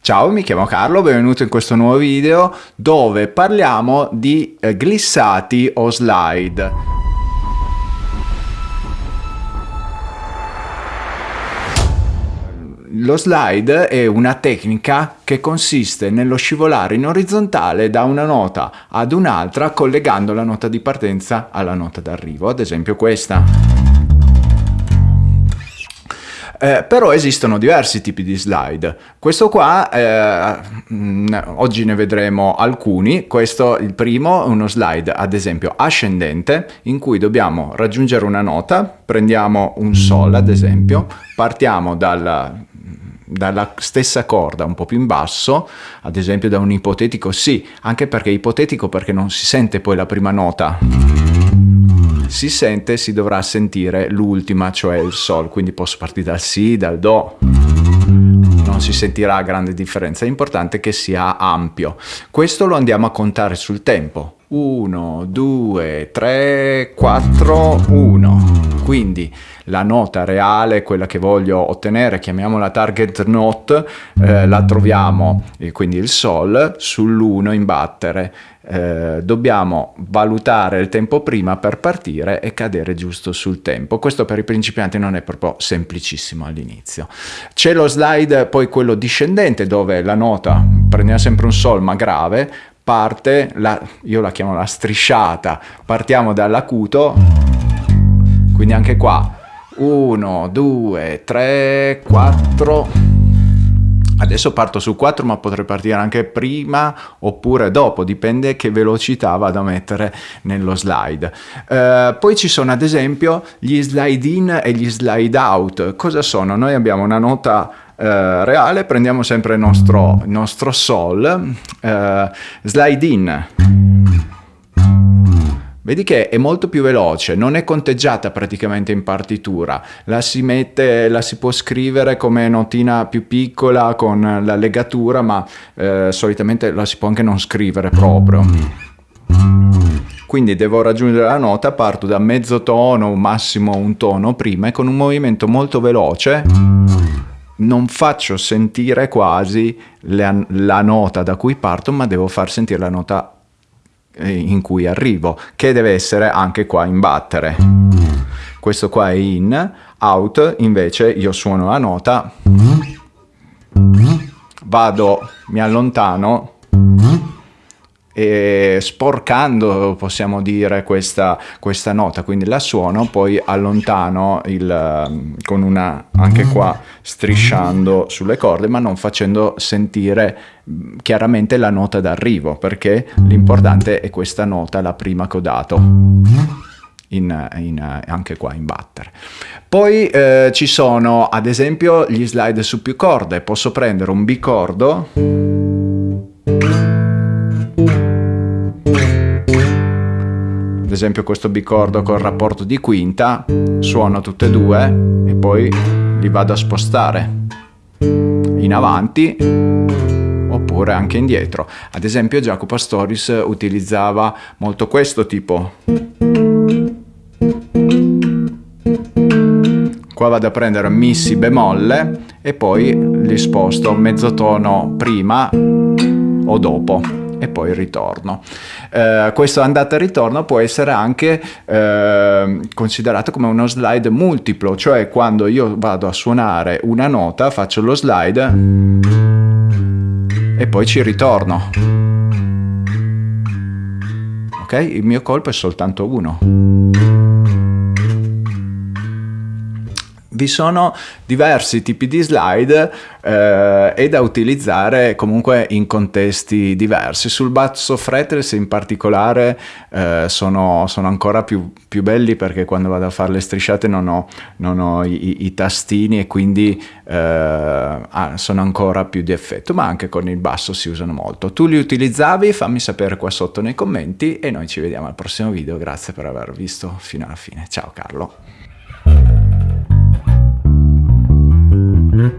Ciao, mi chiamo Carlo, benvenuto in questo nuovo video dove parliamo di eh, glissati o slide. Lo slide è una tecnica che consiste nello scivolare in orizzontale da una nota ad un'altra collegando la nota di partenza alla nota d'arrivo, ad esempio questa. Eh, però esistono diversi tipi di slide. Questo qua, eh, mm, oggi ne vedremo alcuni. Questo, il primo, è uno slide ad esempio ascendente in cui dobbiamo raggiungere una nota, prendiamo un Sol ad esempio, partiamo dalla, dalla stessa corda un po' più in basso, ad esempio da un ipotetico sì, anche perché è ipotetico perché non si sente poi la prima nota si sente si dovrà sentire l'ultima, cioè il Sol, quindi posso partire dal Si, dal Do, non si sentirà grande differenza, è importante che sia ampio. Questo lo andiamo a contare sul tempo. 1, 2, 3, 4, 1. Quindi la nota reale, quella che voglio ottenere, chiamiamola target note, eh, la troviamo, eh, quindi il Sol, sull'1 in battere eh, dobbiamo valutare il tempo prima per partire e cadere giusto sul tempo. Questo per i principianti non è proprio semplicissimo all'inizio. C'è lo slide poi quello discendente dove la nota, prendiamo sempre un sol ma grave, parte, la, io la chiamo la strisciata, partiamo dall'acuto, quindi anche qua 1, 2, 3, 4 Adesso parto su 4 ma potrei partire anche prima oppure dopo, dipende che velocità vado a mettere nello slide. Uh, poi ci sono ad esempio gli slide in e gli slide out. Cosa sono? Noi abbiamo una nota uh, reale, prendiamo sempre il nostro, il nostro sol, uh, slide in Vedi che è molto più veloce, non è conteggiata praticamente in partitura, la si mette, la si può scrivere come notina più piccola con la legatura, ma eh, solitamente la si può anche non scrivere proprio. Quindi devo raggiungere la nota, parto da mezzo tono, massimo un tono prima e con un movimento molto veloce non faccio sentire quasi la, la nota da cui parto, ma devo far sentire la nota in cui arrivo, che deve essere anche qua in battere. Questo qua è in, out, invece io suono la nota, vado, mi allontano e sporcando possiamo dire questa, questa nota. Quindi la suono poi allontano il, con una anche qua strisciando sulle corde ma non facendo sentire chiaramente la nota d'arrivo perché l'importante è questa nota la prima che ho dato in, in, anche qua in battere. Poi eh, ci sono ad esempio gli slide su più corde. Posso prendere un bicordo ad esempio questo bicordo col rapporto di quinta, suono tutte e due e poi li vado a spostare in avanti oppure anche indietro. Ad esempio Jacopo Astoris utilizzava molto questo tipo. Qua vado a prendere mi si bemolle e poi li sposto mezzo tono prima o dopo e poi ritorno. Eh, questo andata e ritorno può essere anche eh, considerato come uno slide multiplo, cioè quando io vado a suonare una nota faccio lo slide e poi ci ritorno. Ok? Il mio colpo è soltanto uno. Vi sono diversi tipi di slide eh, e da utilizzare comunque in contesti diversi. Sul basso fretless in particolare eh, sono, sono, ancora più, più, belli perché quando vado a fare le strisciate non ho, non ho i, i, tastini e quindi eh, ah, sono ancora più di effetto, ma anche con il basso si usano molto. Tu li utilizzavi? Fammi sapere qua sotto nei commenti e noi ci vediamo al prossimo video. Grazie per aver visto fino alla fine. Ciao Carlo. Hı?